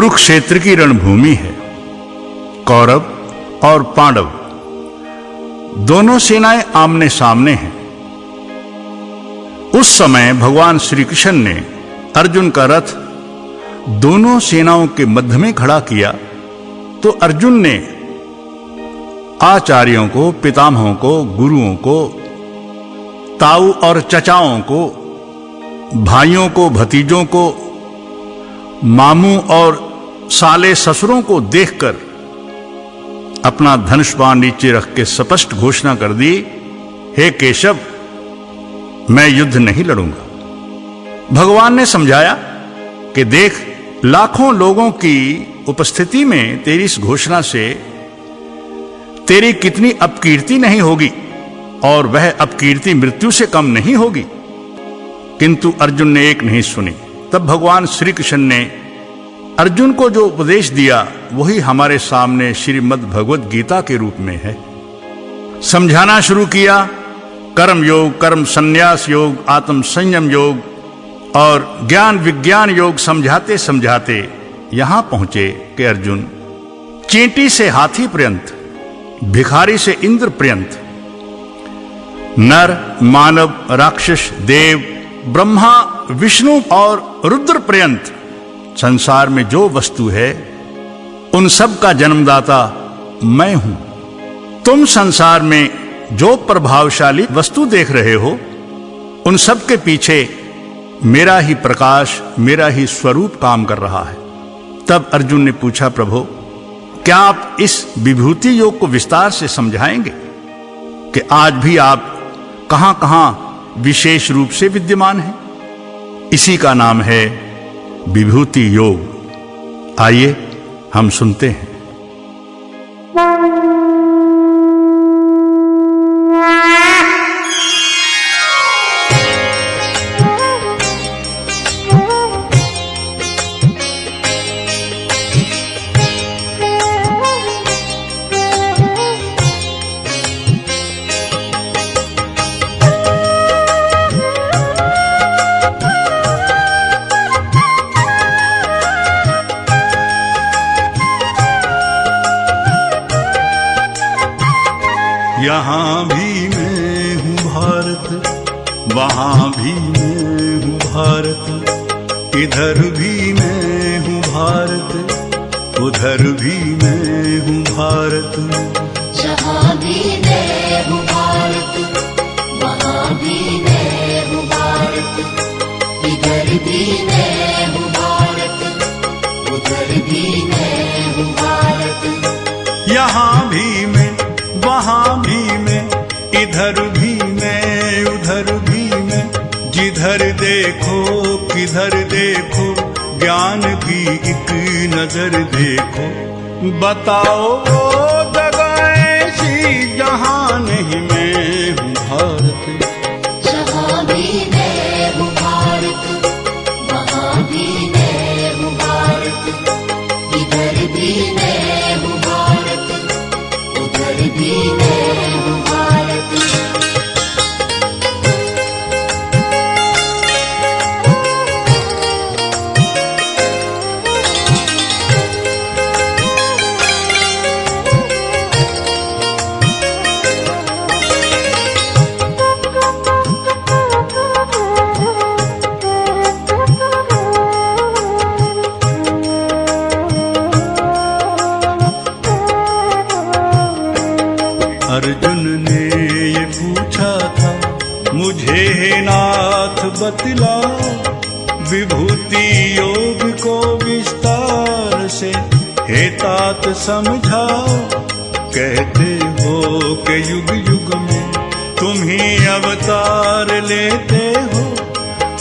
कुरुक्षेत्र की रणभूमि है। कौरव और पांडव, दोनों सेनाएँ आमने सामने हैं। उस समय भगवान श्री कृष्ण ने अर्जुन का रथ दोनों सेनाओं के मध्य में खड़ा किया तो अर्जुन ने आचार्यों को, पितामहों को, गुरुओं को, ताऊ और चचाओं को, भाइयों को, भतीजों को, मामू और साले ससुरों को देखकर अपना धनुष बाण नीचे रख के स्पष्ट घोषणा कर दी, हे केशव, मैं युद्ध नहीं लड़ूँगा। भगवान ने समझाया कि देख, लाखों लोगों की उपस्थिति में तेरी इस घोषणा से तेरी कितनी अपकीर्ति नहीं होगी और वह अपकीर्ति मृत्यु से कम नहीं होगी। किंतु अर्जुन ने एक नहीं सुनी। तब भगवान श्री कृष्ण ने अर्जुन को जो उपदेश दिया, वही हमारे सामने श्रीमद् भगवत गीता के रूप में है। समझाना शुरू किया, कर्म योग, कर्म संन्यास योग, आत्म संयम योग और ज्ञान विज्ञान योग समझाते समझाते यहाँ पहुँचे कि अर्जुन, चींटी से हाथी पर्यंत, भिखारी से इंद्र पर्यंत, नर, मानव, राक्षस, देव, ब्रह्मा, विष्णु और रुद्र पर्यंत संसार में जो वस्तु है, उन सब का जन्मदाता मैं हूँ। तुम संसार में जो प्रभावशाली वस्तु देख रहे हो, उन सब के पीछे मेरा ही प्रकाश, मेरा ही स्वरूप काम कर रहा है। तब अर्जुन ने पूछा, प्रभु, क्या आप इस विभूति योग को विस्तार से समझाएँगे कि आज भी आप कहाँ कहाँ विशेष रूप से विद्यमान हैं? इसी का नाम है विभूति योग। आइए हम सुनते हैं। यहाँ भी मैं हूँ भारत वहाँ भी मैं हूँ भारत। इधर भी मैं हूँ भारत उधर भी मैं हूँ भारत। जहाँ भी मैं हूँ भारत वहाँ भी मैं हूँ भारत। इधर भी मैं हूँ भारत उधर भी मैं हूँ भारत। यहाँ भी मैं भी मैं इधर भी मैं, उधर भी मैं, जिधर देखो, किधर देखो, ज्ञान की एक नज़र देखो। बताओ बतला। विभूति योग को विस्तार से हे तात समझाओ कहते हो के युग युग में तुम ही अवतार लेते हो।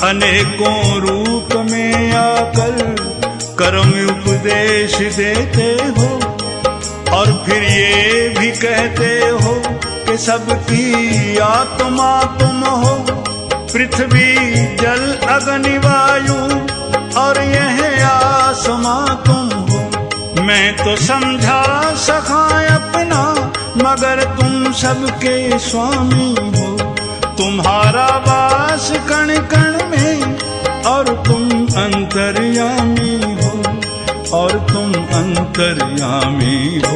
अनेकों रूप में आकर कर्म उपदेश देते हो। और फिर ये भी कहते हो कि सबकी आत्मा तुम हो। पृथ्वी, जल, अग्नि, वायु, और यह आसमां तुम हो। मैं तो समझा सका अपना, मगर तुम सबके स्वामी हो। तुम्हारा वास कण कण में, और तुम अंतर्यामी हो। और तुम अंतर्यामी हो।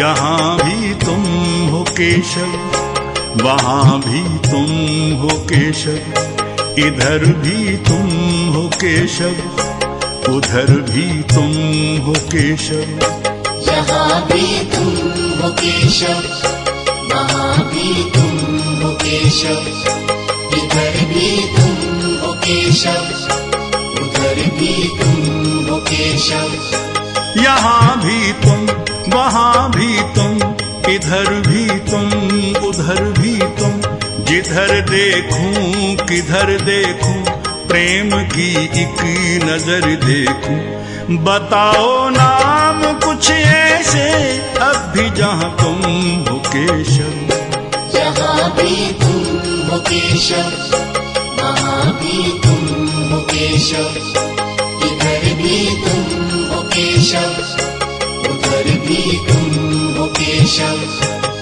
यहाँ भी तुम हो केशव। वहाँ भी तुम हो केशव इधर भी तुम हो केशव उधर भी तुम हो केशव। यहाँ भी तुम हो केशव वहाँ भी तुम हो केशव इधर भी तुम हो केशव उधर भी तुम हो केशव। यहाँ भी तुम वहाँ भी तुम इधर भी तुम, उधर भी तुम, जिधर देखूँ, किधर देखूँ, प्रेम की एक नज़र देखूँ। बताओ नाम कुछ ऐसे, अब भी जहाँ तुम हो केशव। यहाँ भी तुम हो केशव, वहाँ भी तुम हो केशव। इधर भी तुम हो केशव, उधर भी तुम हो केशव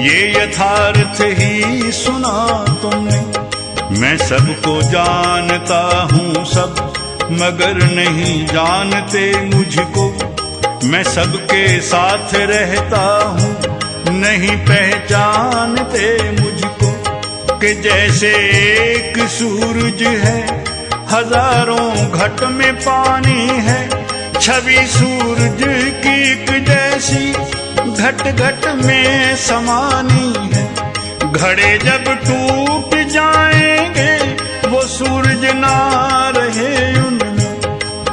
ये यथार्थ ही सुना तुमने। मैं सबको जानता हूँ सब, मगर नहीं जानते मुझको। मैं सबके साथ रहता हूँ, नहीं पहचानते मुझको। कि जैसे एक सूरज है, हज़ारों घट में पानी है, छवि सूरज की एक जैसी। घट घट में समानी है। घड़े जब टूट जाएँगे, वो सूरज ना रहे उनमें।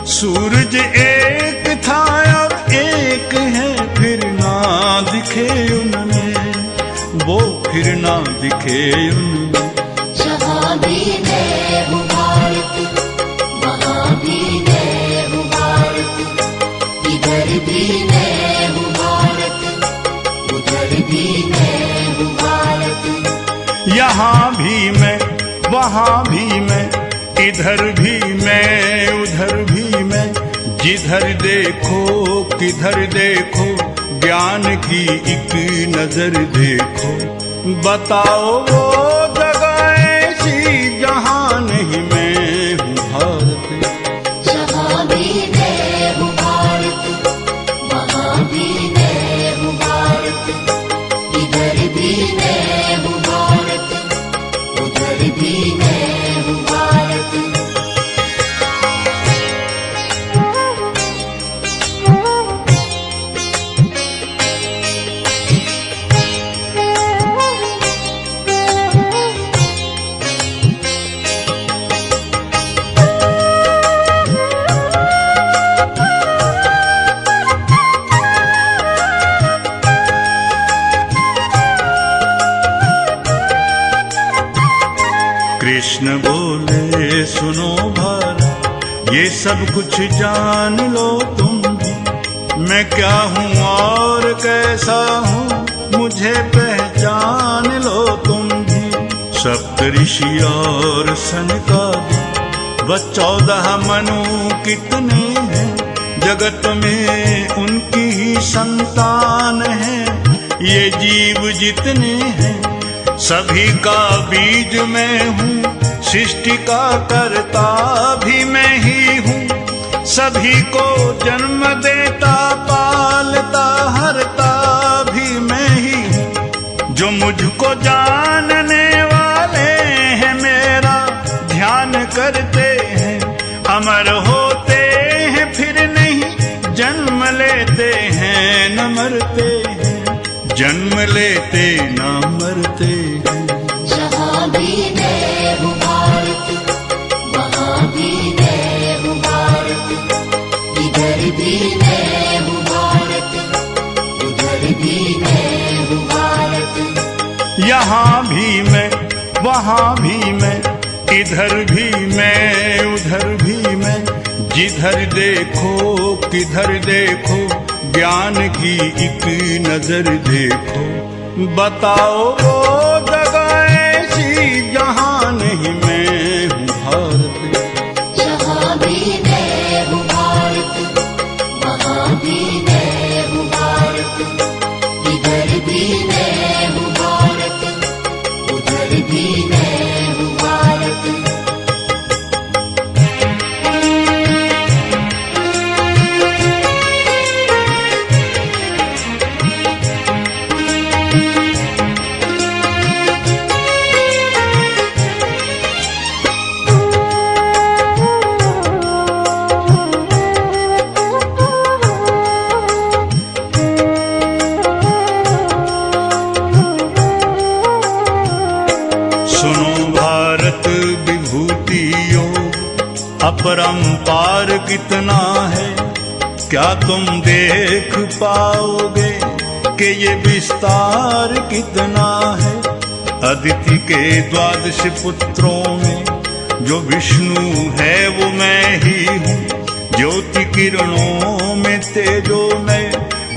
सूरज एक था, अब एक है, फिर ना दिखे उनमें। वो फिर ना दिखे उनमें। वहाँ भी मैं इधर भी मैं, उधर भी मैं, जिधर देखो, किधर देखो, ज्ञान की एक नज़र देखो। बताओ वो सब कुछ जान लो तुम भी मैं क्या हूँ और कैसा हूँ? मुझे पहचान लो तुम भी। सप्त ऋषि और सनकादि व चौदह मनु कितने हैं? जगत में उनकी ही संतान है। ये जीव जितने हैं सभी का बीज मैं हूँ, सृष्टि का करता भी मैं ही हूँ। सभी को जन्म देता, पालता, हरता भी मैं ही हूँ। जो मुझको जानने वाले हैं, मेरा ध्यान करते हैं, अमर होते हैं, फिर नहीं जन्म लेते हैं, न मरते हैं। जन्म लेते, न मरते वहाँ भी मैं इधर भी मैं, उधर भी मैं, जिधर देखो, किधर देखो, ज्ञान की एक नज़र देखो। बताओ अपरंपार कितना है? क्या तुम देख पाओगे कि ये विस्तार कितना है? अदिति के द्वादश पुत्रों में जो विष्णु है, वो मैं ही हूँ। ज्योति किरणों में तेजो में,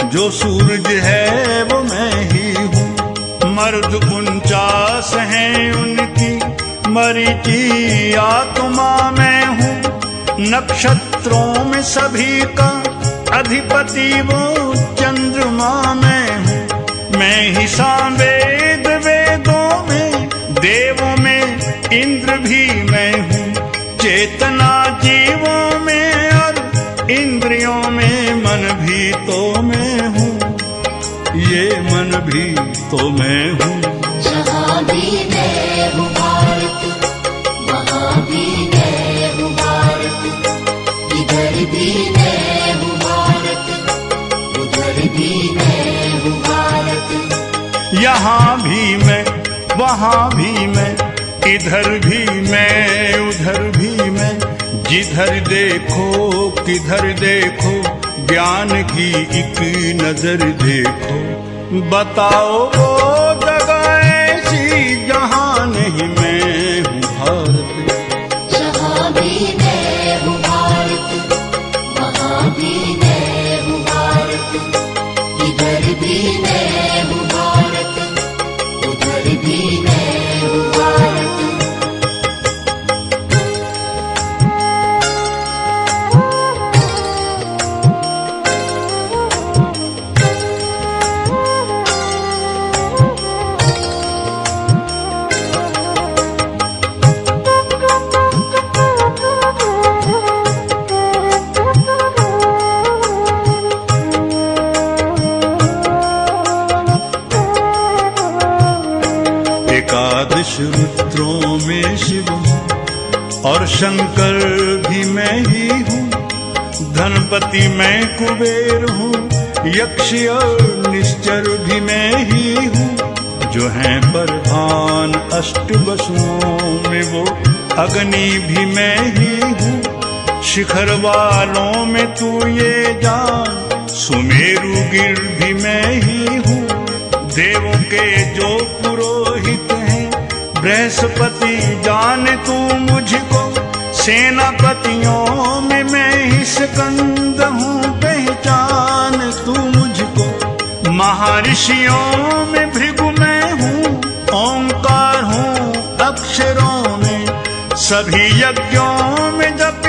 जो सूरज है, वो मैं ही हूँ। मर्द उनचास हैं उनकी मरीची आत्मा मैं हूँ। नक्षत्रों में सभी का अधिपति वो चंद्रमा में हूँ। मैं ही सावेद वेदों में, देवों में इंद्र भी मैं हूँ। चेतना जीवों में और इंद्रियों में मन भी तो मैं हूँ। ये मन भी तो मैं यहाँ भी मैं, वहाँ भी मैं, इधर भी मैं, उधर भी मैं, जिधर देखो किधर देखो, ज्ञान की एक नज़र देखो। बताओ वो जगह ऐसी जहाँ नहीं मैं हूँ भारत। भी भी इधर कुबेर हूँ, यक्ष निश्चर भी मैं ही हूँ। जो है प्रधान अष्ट वसुओं में, वो अग्नि भी मैं ही हूँ। शिखर वालों में तू ये जान, सुमेरु गिर भी मैं ही हूँ। देवों के जो पुरोहित हैं, बृहस्पति जान तू मुझको। सेनापतियों में मैं ही स्कंद हूँ। पहचान तू मुझको। महर्षियों में भृगु मैं हूँ, ओंकार हूँ, अक्षरों में, सभी यज्ञों में जप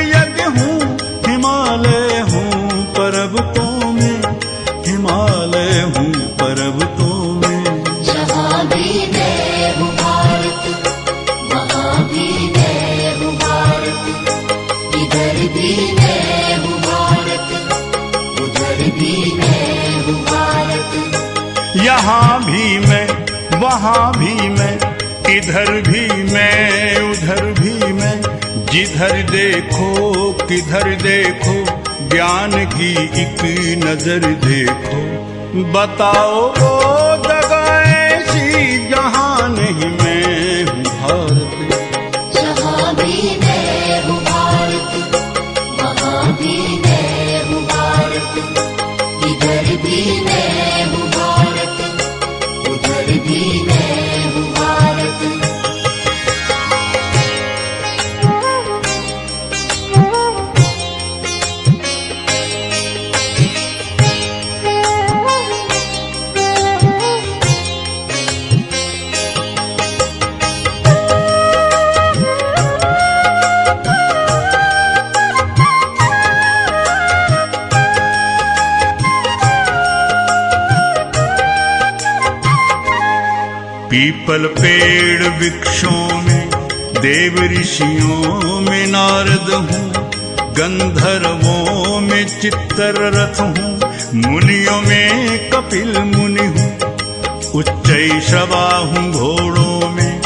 वहाँ भी मैं इधर भी मैं, उधर भी मैं, जिधर देखो, किधर देखो, ज्ञान की एक नज़र देखो। बताओ पीपल पेड़ वृक्षों में, देव ऋषियों में नारद हूँ, गंधर्वों में चित्तर रथ हूँ, मुनियों में कपिल मुनि हूँ, उच्च श्रवा हूँ घोड़ों में,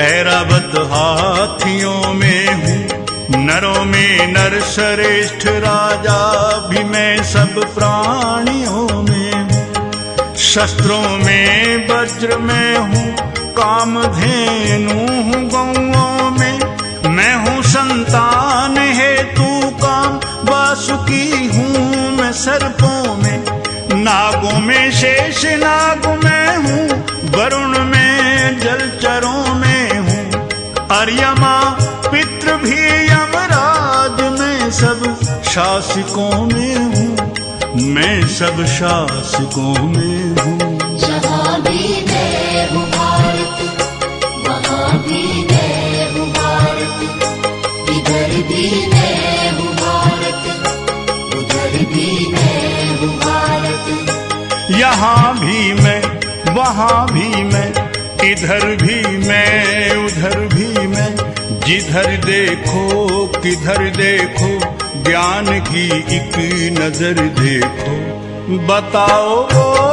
ऐरावत हाथियों में हूँ, नरों में नर श्रेष्ठ राजा भी मैं सब हूँ शस्त्रों में, वज्र में हूँ, कामधेनु हूँ गौओं में। मैं हूँ संतान है तू काम वासुकी हूँ मैं सर्पों में। नागों में शेष, नाग में हूँ, वरुण में, जलचरों में हूँ। अर्यमा, पितृ भी, यमराज में सब शासकों में हूँ। मैं सब शासकों में हूँ। जहाँ भी मैं हूँ भारत वहाँ भी मैं हूँ भारत। इधर भी मैं हूँ भारत उधर भी मैं हूँ भारत। यहाँ भी मैं वहाँ भी मैं इधर भी मैं उधर भी मैं। जिधर देखो किधर देखो ज्ञान की एक नज़र देखो। बताओ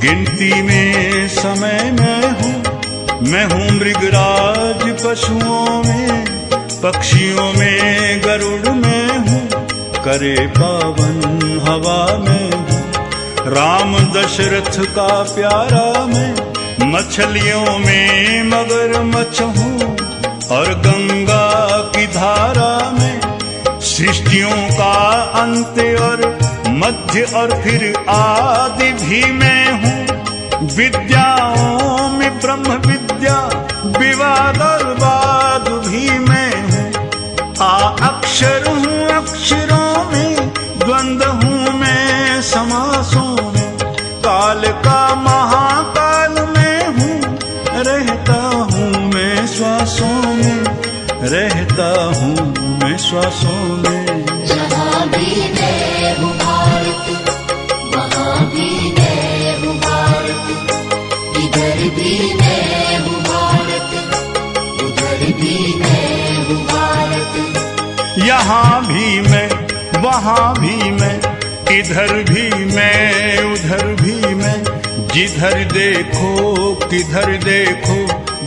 गिनती में समय मैं हूँ। मैं हूँ मृगराज पशुओं में, पक्षियों में, गरुड़ में हूँ। करे पावन हवा में हूँ। राम दशरथ का प्यारा मैं, मछलियों में मगर मछ हूँ। और गंगा की धारा में, सृष्टियों का अंत और मध्य और फिर आदि भी मैं विद्याओं में ब्रह्म विद्या विवाद और वाद भी मैं हूँ। आ अक्षर हूँ अक्षरों में, द्वंद हूँ मैं समासों में। काल का महाकाल में हूँ, रहता हूँ मैं श्वासों में। रहता हूँ मैं श्वासों में। वहाँ भी मैं इधर भी मैं, उधर भी मैं, जिधर देखो किधर देखो,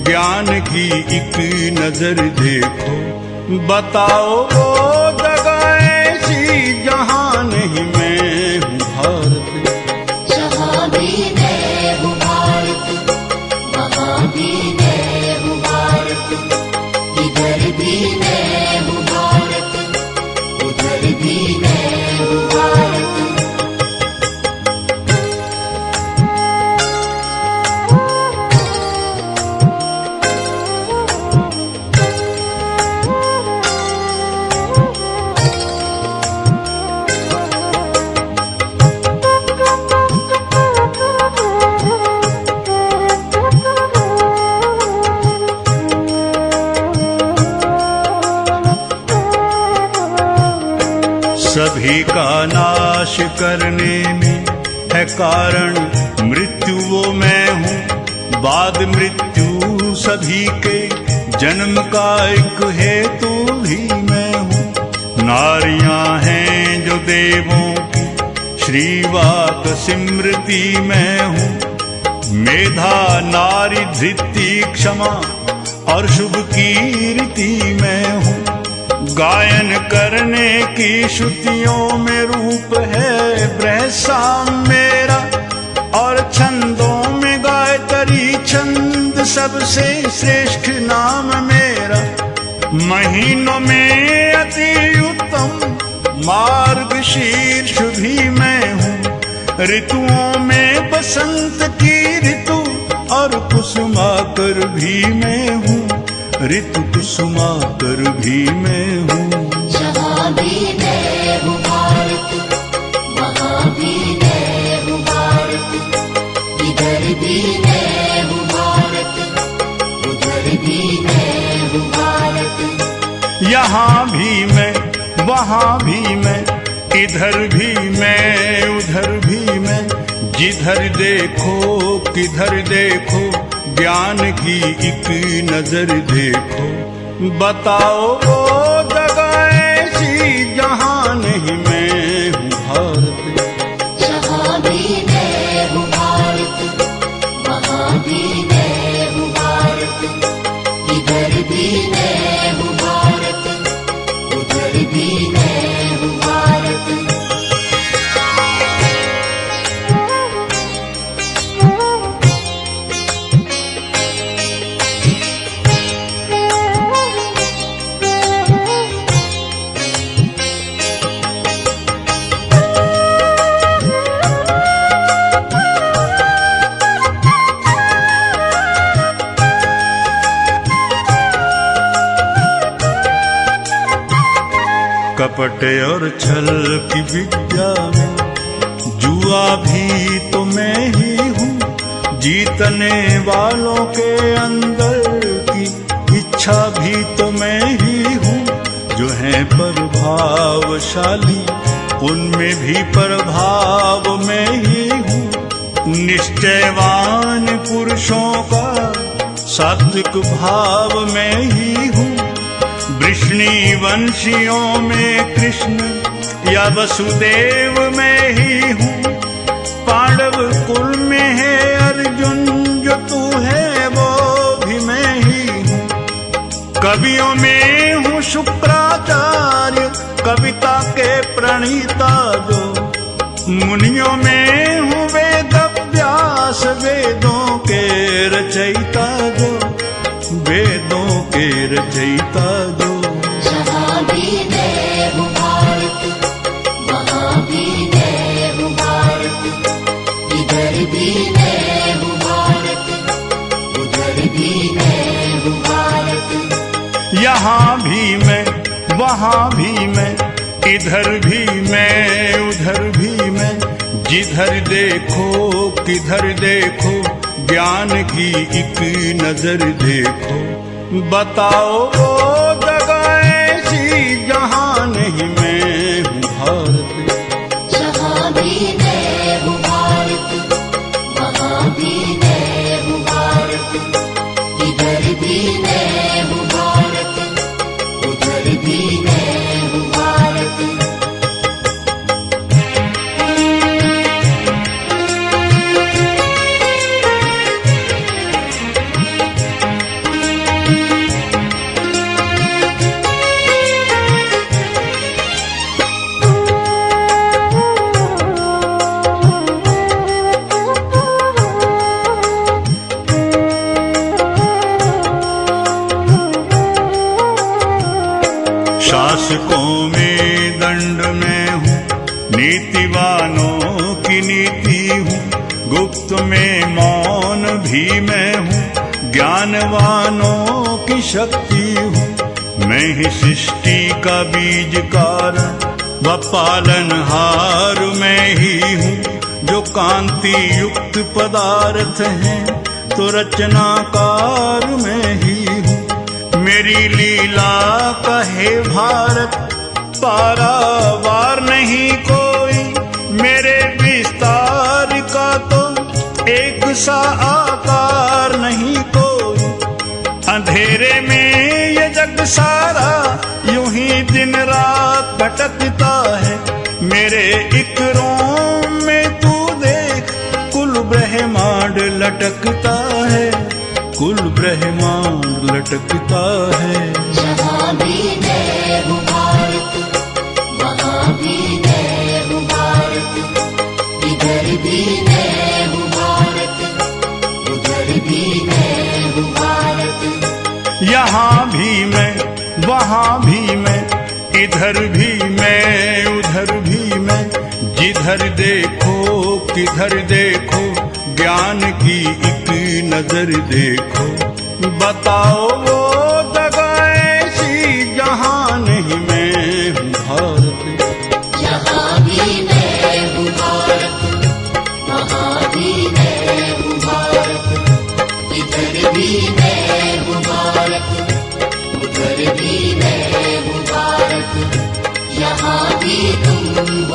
ज्ञान की एक नज़र देखो। बताओ वो जगह ऐसी जहाँ नहीं मैं हूँ भारत। भी मैं हूँ उधर सभी के जन्म का एक हेतु भी मैं हूँ। नारियाँ हैं जो देवों की श्रीवाक सिमृति मैं हूँ। मेधा, नारी, धृति, क्षमा और शुभ कीर्ति मैं हूँ। गायन करने की श्रुतियों में रूप है साम मेरा और छंदों में गायत्री छंद सबसे श्रेष्ठ नाम मेरा। महीनों में अति उत्तम मार्ग शीर्ष भी मैं हूँ। ऋतुओं में बसंत की ऋतु और कुसुमाकर भी मैं हूँ। ऋतु कुसुमाकर भी मैं हूँ। भी मैं हूँ यहाँ भी मैं, वहाँ भी मैं, इधर भी मैं, उधर भी मैं, जिधर देखो किधर देखो, ज्ञान की एक नज़र देखो। बताओ कपट और छल की विद्या में। जुआ भी तो मैं ही हूँ, जीतने वालों के अंदर की इच्छा भी तो मैं ही हूँ। जो है प्रभावशाली, उनमें भी प्रभाव मैं ही हूँ। निश्चयवान पुरुषों का सात्विक भाव मैं ही हूँ। वृष्णि वंशियों में कृष्ण, या वसुदेव में ही हूँ। पांडव कुल में है अर्जुन, जो तू है वो भी मैं ही हूँ। कवियों में हूँ शुक्राचार्य, कविता के प्रणीता जो। मुनियों में हूँ वेद व्यास वेदों के रचयिता जो। वेदों के रचयिता जो। यहाँ भी मैं, वहाँ भी मैं इधर भी मैं, उधर भी मैं, जिधर देखो, किधर देखो, ज्ञान की एक नज़र देखो। बताओ नीतिवानों की नीति हूँ। गुप्त में मौन भी मैं हूँ। ज्ञानवानों की शक्ति हूँ। मैं ही सृष्टि का बीज कारण, व पालनहार मैं ही हूँ। जो कांति युक्त पदार्थ है तो रचनाकार मैं ही हूँ। मेरी लीला कहे भारत, पारावार नहीं कोई एक सा आकार नहीं कोई। अंधेरे में ये जग सारा यूँ ही दिन रात भटकता है। मेरे एक रोम में तू देख, कुल ब्रह्मांड लटकता है। कुल ब्रह्मांड लटकता है। भी भारत वहाँ भी वहाँ भी मैं, इधर भी मैं, उधर भी मैं, जिधर देखो किधर देखो, ज्ञान की एक नज़र देखो। बताओ वो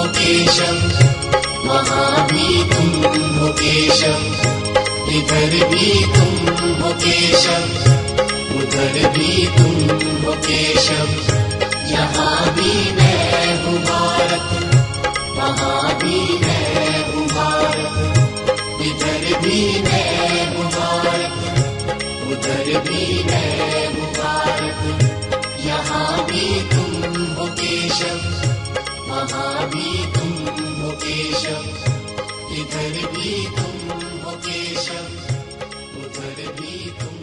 तुम हो केशव वहाँ भी तुम हो इधर भी तुम हो केशव उधर भी तुम हो यहाँ भी मैं हूँ भारत, वहाँ भी मैं हूँ भारत, इधर भी मैं हूँ भारत, उधर भी मैं हूँ भारत। यहाँ भी तुम हो केशव मदरबीतुम् मुकेशम् इदर्भीम् मुकेशम् उदरभीतुम्